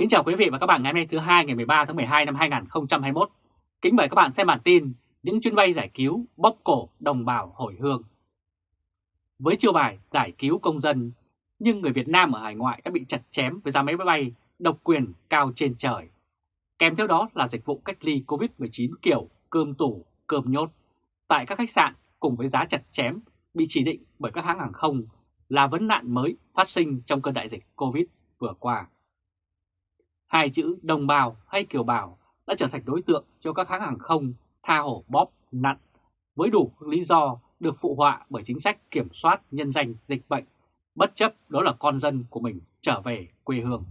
Kính chào quý vị và các bạn ngày hôm nay thứ hai ngày 13 tháng 12 năm 2021. Kính mời các bạn xem bản tin những chuyến bay giải cứu bóp cổ đồng bào hồi hương. Với chiêu bài giải cứu công dân, nhưng người Việt Nam ở hải ngoại đã bị chặt chém với giá máy bay độc quyền cao trên trời. Kèm theo đó là dịch vụ cách ly COVID-19 kiểu cơm tủ, cơm nhốt tại các khách sạn cùng với giá chặt chém bị chỉ định bởi các hãng hàng không là vấn nạn mới phát sinh trong cơn đại dịch COVID vừa qua. Hai chữ đồng bào hay kiều bào đã trở thành đối tượng cho các hãng hàng không tha hổ bóp nặn với đủ lý do được phụ họa bởi chính sách kiểm soát nhân danh dịch bệnh, bất chấp đó là con dân của mình trở về quê hương.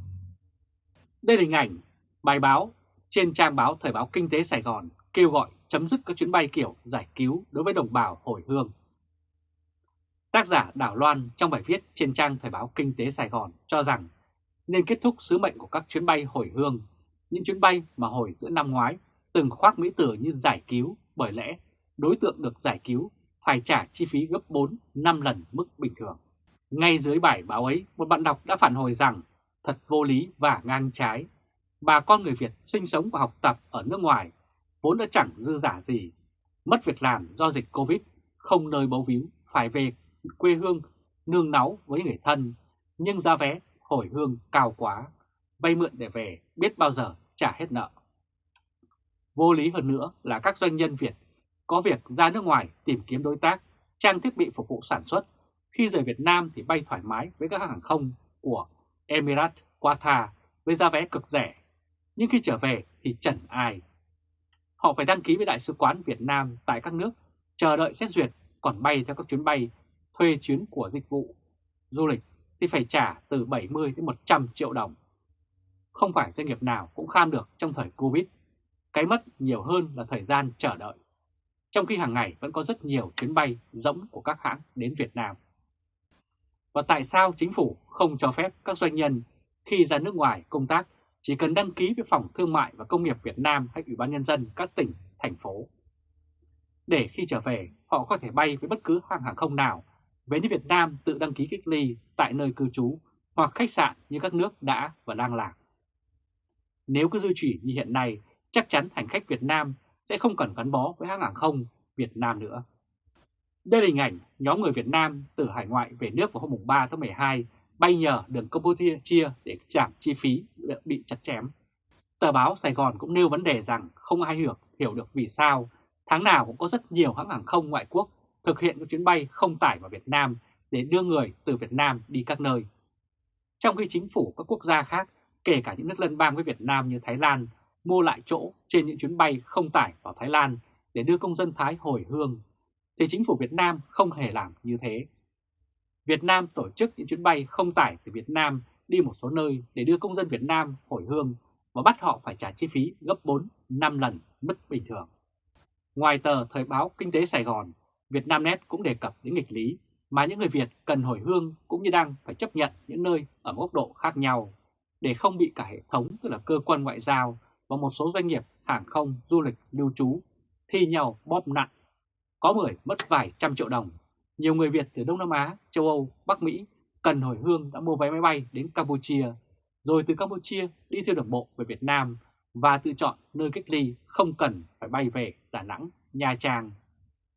Đây là hình ảnh bài báo trên trang báo Thời báo Kinh tế Sài Gòn kêu gọi chấm dứt các chuyến bay kiểu giải cứu đối với đồng bào hồi hương. Tác giả Đảo Loan trong bài viết trên trang Thời báo Kinh tế Sài Gòn cho rằng nên kết thúc sứ mệnh của các chuyến bay hồi hương, những chuyến bay mà hồi giữa năm ngoái từng khoác mỹ tử như giải cứu bởi lẽ đối tượng được giải cứu phải trả chi phí gấp 4-5 lần mức bình thường. Ngay dưới bài báo ấy, một bạn đọc đã phản hồi rằng thật vô lý và ngang trái. Bà con người Việt sinh sống và học tập ở nước ngoài vốn đã chẳng dư giả gì, mất việc làm do dịch Covid, không nơi bấu víu, phải về quê hương nương náu với người thân, nhưng giá vé hồi hương cao quá, vay mượn để về biết bao giờ trả hết nợ. Vô lý hơn nữa là các doanh nhân Việt có việc ra nước ngoài tìm kiếm đối tác, trang thiết bị phục vụ sản xuất, khi rời Việt Nam thì bay thoải mái với các hàng không của Emirates, Qatar với giá vé cực rẻ, nhưng khi trở về thì chẳng ai. Họ phải đăng ký với Đại sứ quán Việt Nam tại các nước, chờ đợi xét duyệt, còn bay theo các chuyến bay, thuê chuyến của dịch vụ du lịch thì phải trả từ 70 đến 100 triệu đồng. Không phải doanh nghiệp nào cũng kham được trong thời Covid. Cái mất nhiều hơn là thời gian chờ đợi. Trong khi hàng ngày vẫn có rất nhiều chuyến bay rỗng của các hãng đến Việt Nam. Và tại sao chính phủ không cho phép các doanh nhân khi ra nước ngoài công tác chỉ cần đăng ký với Phòng Thương mại và Công nghiệp Việt Nam hay Ủy ban Nhân dân các tỉnh, thành phố. Để khi trở về, họ có thể bay với bất cứ hãng hàng không nào về đến Việt Nam tự đăng ký cách ly tại nơi cư trú hoặc khách sạn như các nước đã và đang làm. Nếu cứ duy trì như hiện nay, chắc chắn hành khách Việt Nam sẽ không cần gắn bó với hãng hàng không Việt Nam nữa. Đây là hình ảnh nhóm người Việt Nam từ hải ngoại về nước vào hôm 3 tháng 12 bay nhờ đường Campuchia để giảm chi phí bị chặt chém. Tờ báo Sài Gòn cũng nêu vấn đề rằng không ai hiểu, hiểu được vì sao tháng nào cũng có rất nhiều hãng hàng không ngoại quốc thực hiện các chuyến bay không tải vào Việt Nam để đưa người từ Việt Nam đi các nơi. Trong khi chính phủ các quốc gia khác, kể cả những nước lân bang với Việt Nam như Thái Lan, mua lại chỗ trên những chuyến bay không tải vào Thái Lan để đưa công dân Thái hồi hương, thì chính phủ Việt Nam không hề làm như thế. Việt Nam tổ chức những chuyến bay không tải từ Việt Nam đi một số nơi để đưa công dân Việt Nam hồi hương và bắt họ phải trả chi phí gấp 4-5 lần mức bình thường. Ngoài tờ Thời báo Kinh tế Sài Gòn, Vietnamnet cũng đề cập đến nghịch lý mà những người Việt cần hồi hương cũng như đang phải chấp nhận những nơi ở góc độ khác nhau để không bị cả hệ thống tức là cơ quan ngoại giao và một số doanh nghiệp hàng không, du lịch, lưu trú thi nhau bóp nặng. Có người mất vài trăm triệu đồng. Nhiều người Việt từ Đông Nam Á, châu Âu, Bắc Mỹ cần hồi hương đã mua vé máy bay đến Campuchia, rồi từ Campuchia đi theo đường bộ về Việt Nam và tự chọn nơi cách ly không cần phải bay về Đà Nẵng, Nha Trang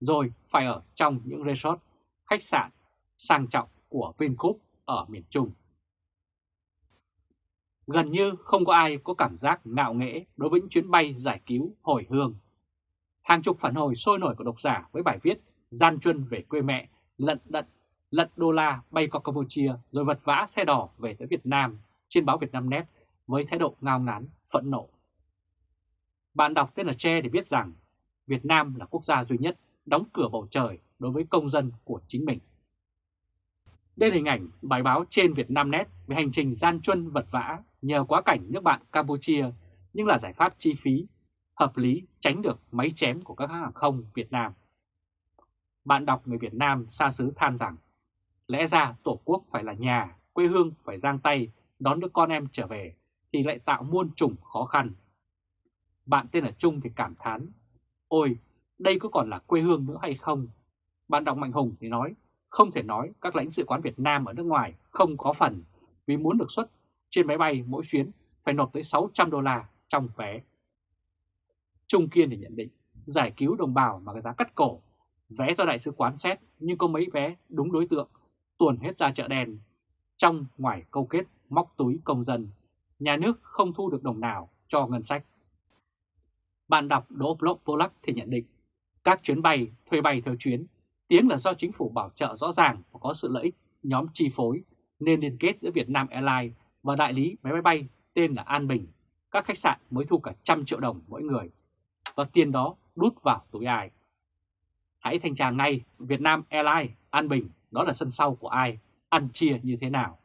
rồi phải ở trong những resort, khách sạn sang trọng của Vingroup ở miền Trung. Gần như không có ai có cảm giác ngạo nghễ đối với những chuyến bay giải cứu hồi hương. Hàng chục phản hồi sôi nổi của độc giả với bài viết gian truân về quê mẹ, lận đận, lận đô la bay qua Campuchia rồi vật vã xe đỏ về tới Việt Nam trên báo Việt Nam Net với thái độ ngao ngán, phẫn nộ. Bạn đọc tên là Che để biết rằng Việt Nam là quốc gia duy nhất đóng cửa bầu trời đối với công dân của chính mình. Đây là hình ảnh bài báo trên Vietnamnet về hành trình gian truân vật vã nhờ quá cảnh nước bạn Campuchia nhưng là giải pháp chi phí, hợp lý tránh được máy chém của các hãng hàng không Việt Nam. Bạn đọc người Việt Nam xa xứ than rằng lẽ ra Tổ quốc phải là nhà, quê hương phải giang tay đón đứa con em trở về thì lại tạo muôn trùng khó khăn. Bạn tên là Trung thì cảm thán, ôi đây có còn là quê hương nữa hay không? Bạn đọc Mạnh Hùng thì nói, không thể nói các lãnh sự quán Việt Nam ở nước ngoài không có phần vì muốn được xuất trên máy bay mỗi chuyến phải nộp tới 600 đô la trong vé. Trung Kiên thì nhận định giải cứu đồng bào mà người ta cắt cổ, vé do đại sứ quán xét nhưng có mấy vé đúng đối tượng, tuồn hết ra chợ đen. Trong ngoài câu kết móc túi công dân, nhà nước không thu được đồng nào cho ngân sách. Bạn đọc Đỗ Polak thì nhận định các chuyến bay, thuê bay theo chuyến, tiếng là do chính phủ bảo trợ rõ ràng và có sự lợi ích nhóm chi phối nên liên kết giữa Việt Nam Airlines và đại lý máy bay bay tên là An Bình. Các khách sạn mới thu cả trăm triệu đồng mỗi người và tiền đó đút vào túi ai. Hãy thanh tra ngay Việt Nam Airlines, An Bình, đó là sân sau của ai, ăn chia như thế nào.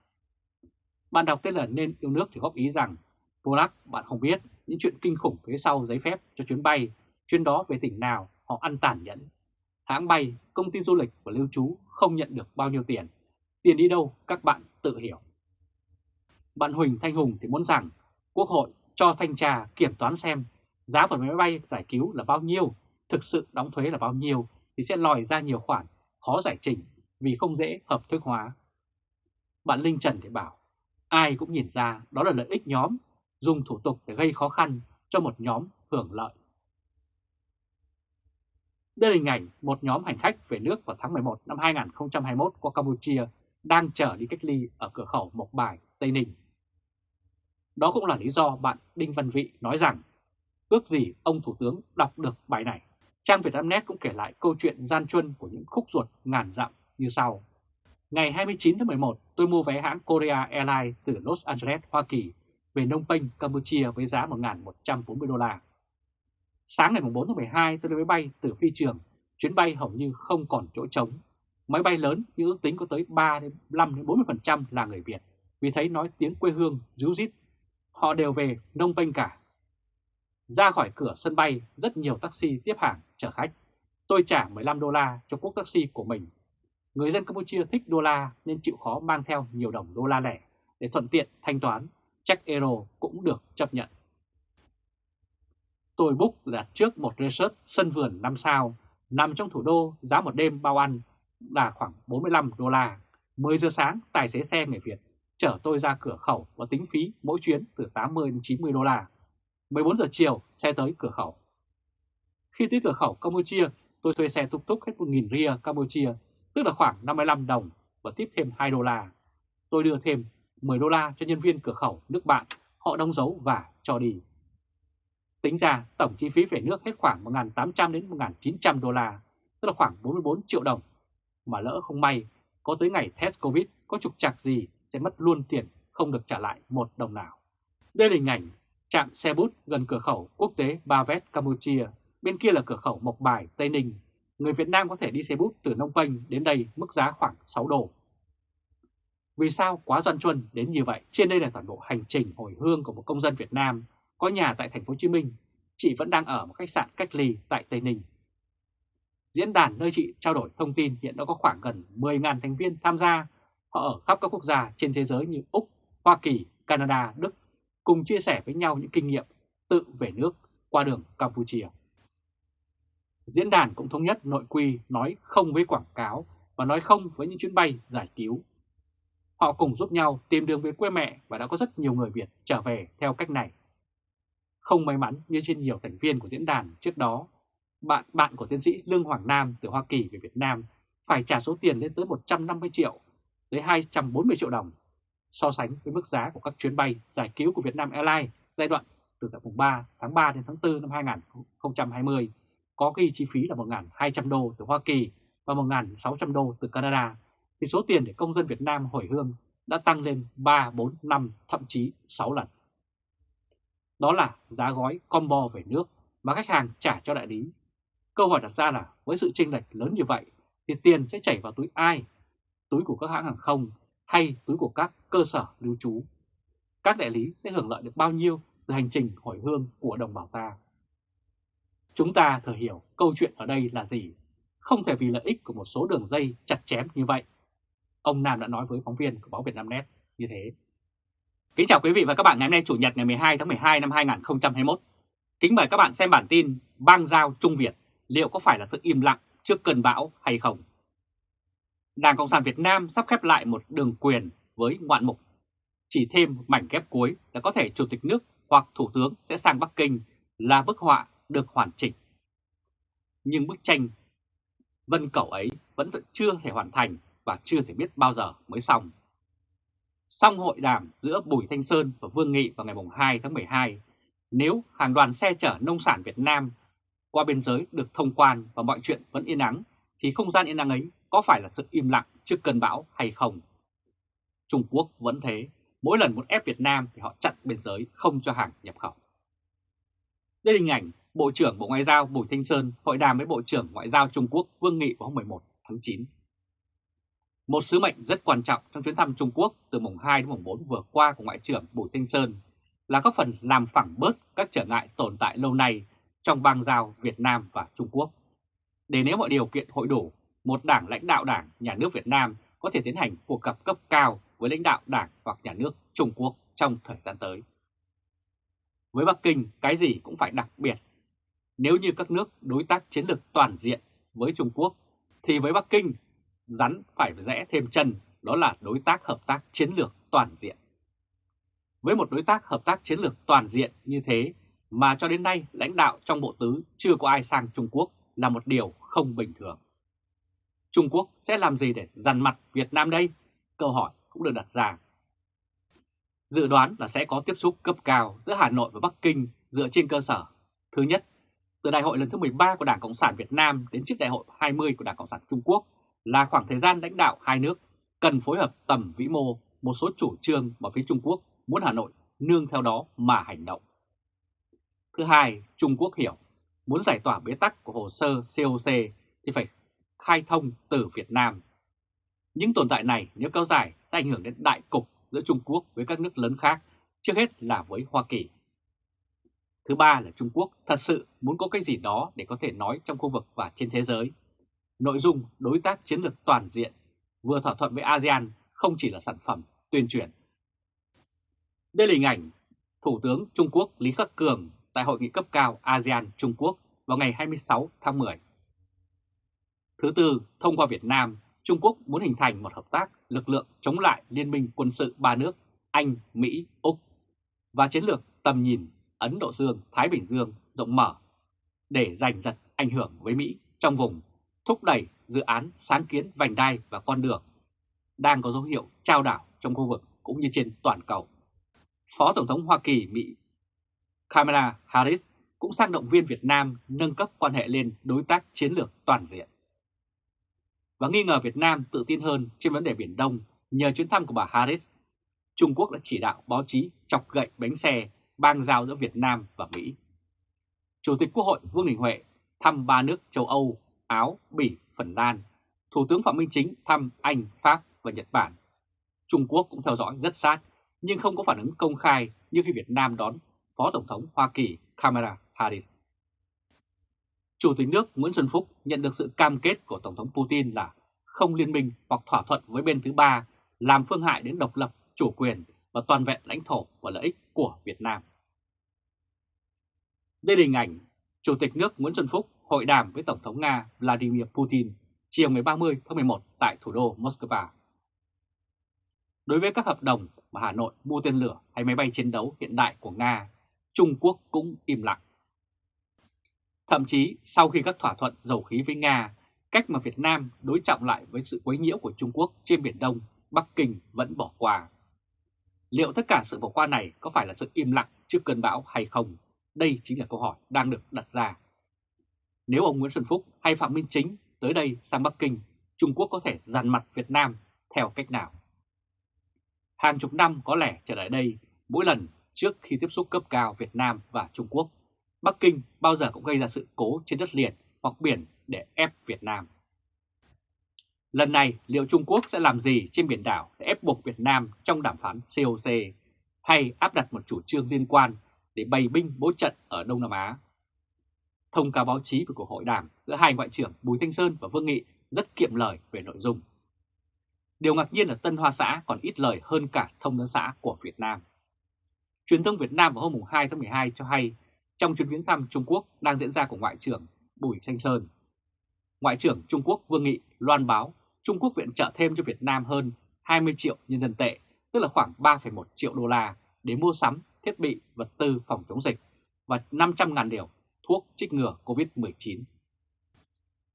Bạn đọc tên là Nên Yêu Nước thì góp ý rằng Polak bạn không biết những chuyện kinh khủng phía sau giấy phép cho chuyến bay, chuyến đó về tỉnh nào họ ăn tàn nhẫn. Hãng bay, công ty du lịch và lưu trú không nhận được bao nhiêu tiền. Tiền đi đâu các bạn tự hiểu. Bạn Huỳnh Thanh Hùng thì muốn rằng Quốc hội cho thanh tra kiểm toán xem giá của máy bay giải cứu là bao nhiêu, thực sự đóng thuế là bao nhiêu thì sẽ lòi ra nhiều khoản khó giải trình vì không dễ hợp thức hóa. Bạn Linh Trần thì bảo, ai cũng nhìn ra đó là lợi ích nhóm, dùng thủ tục để gây khó khăn cho một nhóm hưởng lợi. Đây là hình ảnh một nhóm hành khách về nước vào tháng 11 năm 2021 qua Campuchia đang chờ đi cách ly ở cửa khẩu Mộc Bài, Tây Ninh. Đó cũng là lý do bạn Đinh Văn Vị nói rằng ước gì ông Thủ tướng đọc được bài này. Trang Vietnamnet cũng kể lại câu chuyện gian truân của những khúc ruột ngàn dặm như sau. Ngày 29 tháng 11, tôi mua vé hãng Korea Airlines từ Los Angeles, Hoa Kỳ về Nông Penh, Campuchia với giá 1.140 đô la. Sáng ngày 4 tháng 12 tôi lên máy bay từ phi trường, chuyến bay hầu như không còn chỗ trống. Máy bay lớn như ước tính có tới 3 đến 5 đến 40% là người Việt, vì thấy nói tiếng quê hương ríu rít. Họ đều về Nông bênh cả. Ra khỏi cửa sân bay, rất nhiều taxi tiếp hàng chở khách. Tôi trả 15 đô la cho quốc taxi của mình. Người dân Campuchia thích đô la nên chịu khó mang theo nhiều đồng đô la lẻ để thuận tiện thanh toán. Check euro cũng được chấp nhận. Tôi book đặt trước một resort sân vườn 5 sao, nằm trong thủ đô, giá một đêm bao ăn là khoảng 45 đô la. 10 giờ sáng, tài xế xe người Việt chở tôi ra cửa khẩu và tính phí mỗi chuyến từ 80 đến 90 đô la. 14 giờ chiều, xe tới cửa khẩu. Khi tới cửa khẩu Campuchia, tôi thuê xe túc túc hết 1.000 ria Campuchia, tức là khoảng 55 đồng và tiếp thêm 2 đô la. Tôi đưa thêm 10 đô la cho nhân viên cửa khẩu nước bạn, họ đóng dấu và cho đi. Tính ra tổng chi phí về nước hết khoảng 1.800 đến 1.900 đô la, tức là khoảng 44 triệu đồng. Mà lỡ không may, có tới ngày test Covid có trục trặc gì sẽ mất luôn tiền không được trả lại một đồng nào. Đây là hình ảnh trạm xe bút gần cửa khẩu quốc tế Ba Vét Campuchia, bên kia là cửa khẩu Mộc Bài, Tây Ninh. Người Việt Nam có thể đi xe bút từ Nông Penh đến đây mức giá khoảng 6 đô. Vì sao quá doan chuân đến như vậy? Trên đây là toàn bộ hành trình hồi hương của một công dân Việt Nam có nhà tại thành phố Hồ Chí Minh, chị vẫn đang ở một khách sạn cách ly tại Tây Ninh. Diễn đàn nơi chị trao đổi thông tin hiện đã có khoảng gần 10.000 thành viên tham gia, họ ở khắp các quốc gia trên thế giới như Úc, Hoa Kỳ, Canada, Đức, cùng chia sẻ với nhau những kinh nghiệm tự về nước qua đường Campuchia. Diễn đàn cũng thống nhất nội quy nói không với quảng cáo và nói không với những chuyến bay giải cứu. Họ cùng giúp nhau tìm đường về quê mẹ và đã có rất nhiều người Việt trở về theo cách này. Không may mắn như trên nhiều thành viên của diễn đàn trước đó, bạn bạn của tiến sĩ Lương Hoàng Nam từ Hoa Kỳ về Việt Nam phải trả số tiền lên tới 150 triệu tới 240 triệu đồng so sánh với mức giá của các chuyến bay giải cứu của Vietnam Airlines giai đoạn từ tháng 3 tháng 3 đến tháng 4 năm 2020 có ghi chi phí là 1.200 đô từ Hoa Kỳ và 1.600 đô từ Canada. Thì số tiền để công dân Việt Nam hồi hương đã tăng lên 3, 4, 5, thậm chí 6 lần. Đó là giá gói combo về nước mà khách hàng trả cho đại lý. Câu hỏi đặt ra là, với sự chênh lệch lớn như vậy, thì tiền sẽ chảy vào túi ai? Túi của các hãng hàng không hay túi của các cơ sở lưu trú? Các đại lý sẽ hưởng lợi được bao nhiêu từ hành trình hồi hương của đồng bào ta? Chúng ta thừa hiểu câu chuyện ở đây là gì? Không thể vì lợi ích của một số đường dây chặt chém như vậy. Ông Nam đã nói với phóng viên của báo Việt Nam Net như thế. Kính chào quý vị và các bạn ngày hôm nay, Chủ nhật ngày 12 tháng 12 năm 2021. Kính mời các bạn xem bản tin bang giao Trung Việt liệu có phải là sự im lặng trước cơn bão hay không? Đảng Cộng sản Việt Nam sắp khép lại một đường quyền với ngoạn mục. chỉ thêm mảnh ghép cuối là có thể Chủ tịch nước hoặc Thủ tướng sẽ sang Bắc Kinh là bức họa được hoàn chỉnh. Nhưng bức tranh vân cầu ấy vẫn chưa thể hoàn thành và chưa thể biết bao giờ mới xong. Xong hội đàm giữa Bùi Thanh Sơn và Vương Nghị vào ngày 2 tháng 12, nếu hàng đoàn xe chở nông sản Việt Nam qua biên giới được thông quan và mọi chuyện vẫn yên ắng, thì không gian yên ắng ấy có phải là sự im lặng trước cơn bão hay không? Trung Quốc vẫn thế, mỗi lần muốn ép Việt Nam thì họ chặn biên giới không cho hàng nhập khẩu. Đây là hình ảnh Bộ trưởng Bộ Ngoại giao Bùi Thanh Sơn hội đàm với Bộ trưởng Ngoại giao Trung Quốc Vương Nghị vào hôm 11 tháng 9. Một sứ mệnh rất quan trọng trong chuyến thăm Trung Quốc từ mùng 2 đến mùng 4 vừa qua của Ngoại trưởng Bùi Thanh Sơn là có phần làm phẳng bớt các trở ngại tồn tại lâu nay trong bang giao Việt Nam và Trung Quốc. Để nếu mọi điều kiện hội đủ, một đảng lãnh đạo đảng, nhà nước Việt Nam có thể tiến hành cuộc gặp cấp cao với lãnh đạo đảng hoặc nhà nước Trung Quốc trong thời gian tới. Với Bắc Kinh, cái gì cũng phải đặc biệt. Nếu như các nước đối tác chiến lược toàn diện với Trung Quốc, thì với Bắc Kinh, rắn phải rẽ thêm chân, đó là đối tác hợp tác chiến lược toàn diện. Với một đối tác hợp tác chiến lược toàn diện như thế mà cho đến nay lãnh đạo trong Bộ Tứ chưa có ai sang Trung Quốc là một điều không bình thường. Trung Quốc sẽ làm gì để dằn mặt Việt Nam đây? Câu hỏi cũng được đặt ra. Dự đoán là sẽ có tiếp xúc cấp cao giữa Hà Nội và Bắc Kinh dựa trên cơ sở. Thứ nhất, từ đại hội lần thứ 13 của Đảng Cộng sản Việt Nam đến trước đại hội 20 của Đảng Cộng sản Trung Quốc là khoảng thời gian lãnh đạo hai nước cần phối hợp tầm vĩ mô một số chủ trương mà phía Trung Quốc muốn Hà Nội nương theo đó mà hành động. Thứ hai, Trung Quốc hiểu muốn giải tỏa bế tắc của hồ sơ COC thì phải khai thông từ Việt Nam. Những tồn tại này nếu kéo dài sẽ ảnh hưởng đến đại cục giữa Trung Quốc với các nước lớn khác, trước hết là với Hoa Kỳ. Thứ ba là Trung Quốc thật sự muốn có cái gì đó để có thể nói trong khu vực và trên thế giới. Nội dung đối tác chiến lược toàn diện vừa thỏa thuận với ASEAN không chỉ là sản phẩm tuyên truyền. Đây là hình ảnh Thủ tướng Trung Quốc Lý Khắc Cường tại hội nghị cấp cao ASEAN Trung Quốc vào ngày 26 tháng 10. Thứ tư, thông qua Việt Nam, Trung Quốc muốn hình thành một hợp tác lực lượng chống lại liên minh quân sự ba nước Anh, Mỹ, Úc và chiến lược tầm nhìn Ấn Độ Dương, Thái Bình Dương rộng mở để giành giật ảnh hưởng với Mỹ trong vùng thúc đẩy dự án sáng kiến vành đai và con đường đang có dấu hiệu trao đảo trong khu vực cũng như trên toàn cầu. Phó Tổng thống Hoa Kỳ Mỹ Kamala Harris cũng sang động viên Việt Nam nâng cấp quan hệ lên đối tác chiến lược toàn diện. Và nghi ngờ Việt Nam tự tin hơn trên vấn đề Biển Đông nhờ chuyến thăm của bà Harris, Trung Quốc đã chỉ đạo báo chí chọc gậy bánh xe bang giao giữa Việt Nam và Mỹ. Chủ tịch Quốc hội Vương Đình Huệ thăm ba nước châu Âu, Áo, Bỉ, Phần Lan. Thủ tướng Phạm Minh Chính thăm Anh, Pháp và Nhật Bản. Trung Quốc cũng theo dõi rất sát nhưng không có phản ứng công khai như khi Việt Nam đón Phó Tổng thống Hoa Kỳ Kamala Harris. Chủ tịch nước Nguyễn Xuân Phúc nhận được sự cam kết của Tổng thống Putin là không liên minh hoặc thỏa thuận với bên thứ ba làm phương hại đến độc lập, chủ quyền và toàn vẹn lãnh thổ và lợi ích của Việt Nam. Đây là hình ảnh Chủ tịch nước Nguyễn Xuân Phúc hội đàm với Tổng thống Nga Vladimir Putin chiều ngày 30 tháng 11 tại thủ đô Moscow. Đối với các hợp đồng mà Hà Nội mua tên lửa hay máy bay chiến đấu hiện đại của Nga, Trung Quốc cũng im lặng. Thậm chí sau khi các thỏa thuận dầu khí với Nga, cách mà Việt Nam đối trọng lại với sự quấy nhiễu của Trung Quốc trên Biển Đông, Bắc Kinh vẫn bỏ qua. Liệu tất cả sự bỏ qua này có phải là sự im lặng trước cơn bão hay không? Đây chính là câu hỏi đang được đặt ra. Nếu ông Nguyễn Xuân Phúc hay Phạm Minh Chính tới đây sang Bắc Kinh, Trung Quốc có thể dàn mặt Việt Nam theo cách nào? Hàng chục năm có lẽ trở lại đây, mỗi lần trước khi tiếp xúc cấp cao Việt Nam và Trung Quốc, Bắc Kinh bao giờ cũng gây ra sự cố trên đất liền hoặc biển để ép Việt Nam. Lần này liệu Trung Quốc sẽ làm gì trên biển đảo để ép buộc Việt Nam trong đàm phán COC hay áp đặt một chủ trương liên quan để bày binh bố trận ở Đông Nam Á? Thông cáo báo chí về cuộc hội đàm giữa hai ngoại trưởng Bùi Thanh Sơn và Vương Nghị rất kiệm lời về nội dung. Điều ngạc nhiên là Tân Hoa Xã còn ít lời hơn cả thông tấn xã của Việt Nam. Truyền thông Việt Nam vào hôm 2 tháng 12 cho hay trong chuyến viếng thăm Trung Quốc đang diễn ra của Ngoại trưởng Bùi Thanh Sơn. Ngoại trưởng Trung Quốc Vương Nghị loan báo Trung Quốc viện trợ thêm cho Việt Nam hơn 20 triệu nhân dân tệ tức là khoảng 3,1 triệu đô la để mua sắm thiết bị, vật tư phòng chống dịch và 500.000 điều thuốc trích ngừa COVID-19.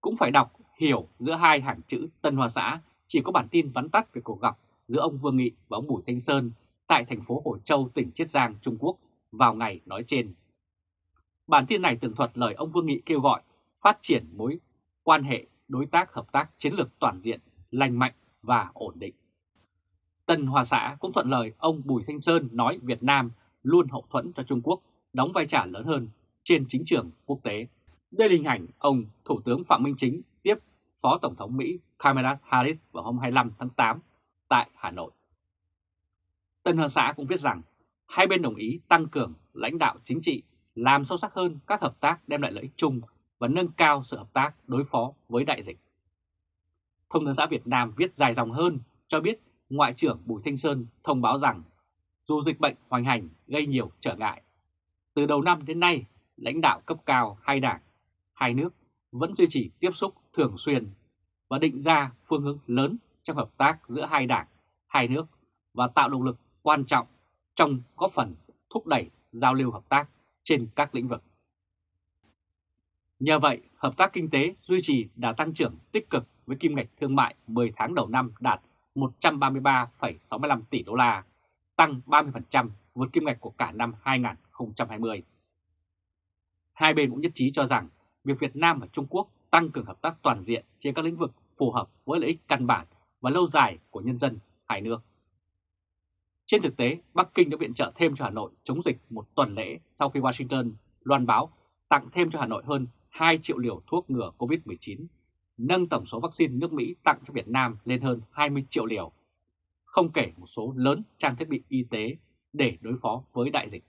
Cũng phải đọc, hiểu giữa hai hàng chữ Tân Hoa Xã chỉ có bản tin vắn tắt về cuộc gặp giữa ông Vương Nghị và ông Bùi Thanh Sơn tại thành phố Hồ Châu, tỉnh Chiết Giang, Trung Quốc vào ngày nói trên. Bản tin này tường thuật lời ông Vương Nghị kêu gọi phát triển mối quan hệ đối tác hợp tác chiến lược toàn diện, lành mạnh và ổn định. Tân Hoa Xã cũng thuận lời ông Bùi Thanh Sơn nói Việt Nam luôn hậu thuẫn cho Trung Quốc đóng vai trò lớn hơn trên chính trường quốc tế. Đây là hình ảnh ông Thủ tướng Phạm Minh Chính tiếp Phó Tổng thống Mỹ Kamala Harris vào hôm 25 tháng 8 tại Hà Nội. Tân Hoa Xã cũng viết rằng hai bên đồng ý tăng cường lãnh đạo chính trị, làm sâu sắc hơn các hợp tác đem lại lợi ích chung và nâng cao sự hợp tác đối phó với đại dịch. Thông tấn xã Việt Nam viết dài dòng hơn cho biết Ngoại trưởng Bùi Thanh Sơn thông báo rằng dù dịch bệnh hoành hành gây nhiều trở ngại, từ đầu năm đến nay, lãnh đạo cấp cao hai đảng, hai nước vẫn duy trì tiếp xúc thường xuyên và định ra phương hướng lớn trong hợp tác giữa hai đảng, hai nước và tạo động lực quan trọng trong góp phần thúc đẩy giao lưu hợp tác trên các lĩnh vực. Nhờ vậy, hợp tác kinh tế duy trì đã tăng trưởng tích cực với kim ngạch thương mại 10 tháng đầu năm đạt 133,65 tỷ đô la, tăng 30% vượt kim ngạch của cả năm 2020. Hai bên cũng nhất trí cho rằng việc Việt Nam và Trung Quốc tăng cường hợp tác toàn diện trên các lĩnh vực phù hợp với lợi ích căn bản và lâu dài của nhân dân hai nước. Trên thực tế, Bắc Kinh đã viện trợ thêm cho Hà Nội chống dịch một tuần lễ sau khi Washington loan báo tặng thêm cho Hà Nội hơn 2 triệu liều thuốc ngừa COVID-19, nâng tổng số vaccine nước Mỹ tặng cho Việt Nam lên hơn 20 triệu liều, không kể một số lớn trang thiết bị y tế để đối phó với đại dịch.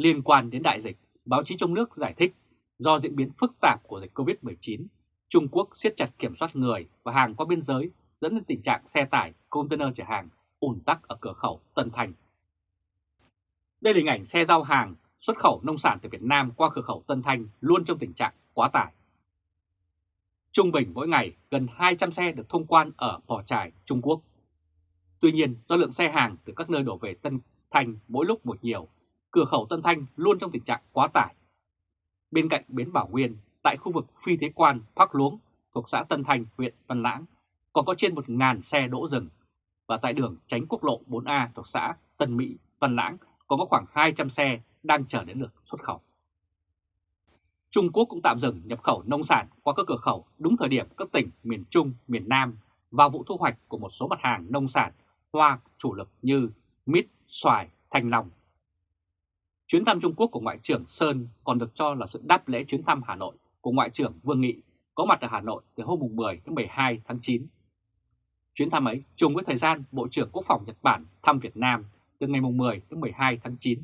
Liên quan đến đại dịch, báo chí trong nước giải thích do diễn biến phức tạp của dịch COVID-19, Trung Quốc siết chặt kiểm soát người và hàng qua biên giới dẫn đến tình trạng xe tải, container chở hàng ùn tắc ở cửa khẩu Tân Thành. Đây là hình ảnh xe giao hàng xuất khẩu nông sản từ Việt Nam qua cửa khẩu Tân Thanh luôn trong tình trạng quá tải. Trung bình mỗi ngày gần 200 xe được thông quan ở Pò Trải, Trung Quốc. Tuy nhiên do lượng xe hàng từ các nơi đổ về Tân Thanh mỗi lúc một nhiều, cửa khẩu Tân Thanh luôn trong tình trạng quá tải. Bên cạnh bến Bảo Nguyên, tại khu vực phi thế quan Phác Luống thuộc xã Tân Thanh, huyện Văn Lãng, còn có trên 1.000 xe đỗ rừng. Và tại đường tránh quốc lộ 4A thuộc xã Tân Mỹ, Văn Lãng còn có khoảng 200 xe đang chờ đến lượt xuất khẩu. Trung Quốc cũng tạm dừng nhập khẩu nông sản qua các cửa khẩu đúng thời điểm các tỉnh miền Trung, miền Nam vào vụ thu hoạch của một số mặt hàng nông sản hoa chủ lực như mít, xoài, thanh long. Chuyến thăm Trung Quốc của Ngoại trưởng Sơn còn được cho là sự đáp lễ chuyến thăm Hà Nội của Ngoại trưởng Vương Nghị có mặt ở Hà Nội từ hôm 10 đến 12 tháng 9. Chuyến thăm ấy trùng với thời gian Bộ trưởng Quốc phòng Nhật Bản thăm Việt Nam từ ngày 10 đến 12 tháng 9.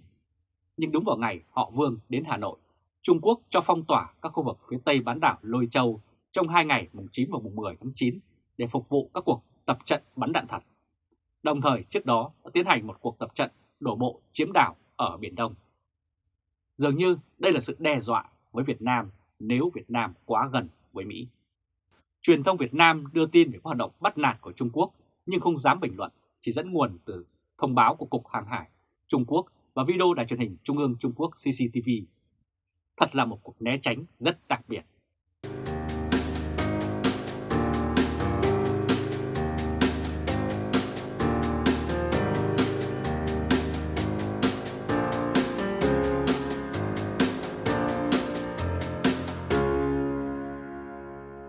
Nhưng đúng vào ngày họ Vương đến Hà Nội, Trung Quốc cho phong tỏa các khu vực phía tây bán đảo Lôi Châu trong hai ngày mùng 9 và mùng 10 tháng 9 để phục vụ các cuộc tập trận bắn đạn thật. Đồng thời trước đó đã tiến hành một cuộc tập trận đổ bộ chiếm đảo ở Biển Đông. Dường như đây là sự đe dọa với Việt Nam nếu Việt Nam quá gần với Mỹ. Truyền thông Việt Nam đưa tin về các hoạt động bắt nạt của Trung Quốc nhưng không dám bình luận, chỉ dẫn nguồn từ thông báo của Cục Hàng hải Trung Quốc và video đài truyền hình Trung ương Trung Quốc CCTV. Thật là một cuộc né tránh rất đặc biệt.